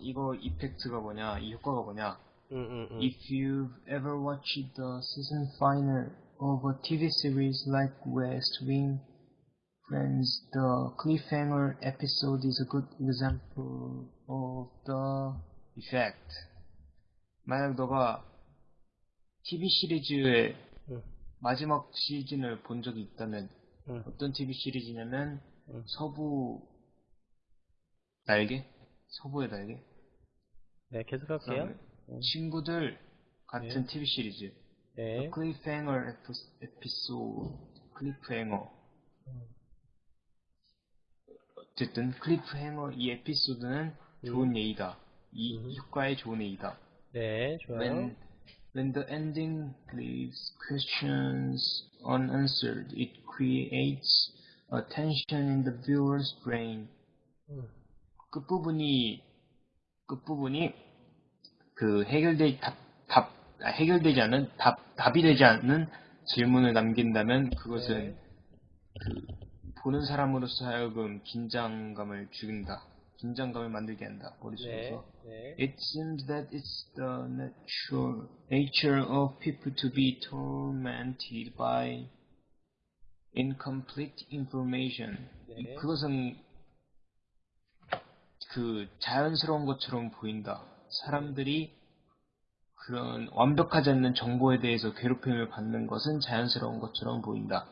이거 이펙트가 뭐냐, 이 효과가 뭐냐. 응, 응, 응. If you've ever watched the season final of a TV series like West Wing, Friends, the cliffhanger episode is a good example of the effect. 만약 너가 TV 시리즈의 응. 마지막 시즌을 본 적이 있다면 응. 어떤 TV 시리즈냐면 응. 서부 날개? 서부의 날개? 네, 계속할게요. 그다음에 친구들 같은 TV 시리즈. 네. 클리프행어 에피소드 클리프행어 어쨌든 클리프행어 이 에피소드는 좋은 예의다 이 음. 효과의 좋은 예의다 네, 좋아요. when when the ending leaves questions unanswered it creates a tension in the viewer's brain 음. 끝부분이 끝부분이 그 해결되 답, 답 아, 해결되지 않은 답 답이 되지 않는 질문을 남긴다면 그것은 네. 그 보는 사람으로서 하여금 긴장감을 죽인다. 긴장감을 만들게 한다. 네. 머릿속에서. 네. It seems that it's the natural nature of people to be tormented by incomplete information. 네. 그것은 그 자연스러운 것처럼 보인다. 사람들이 그런 완벽하지 않는 정보에 대해서 괴롭힘을 받는 것은 자연스러운 것처럼 보인다.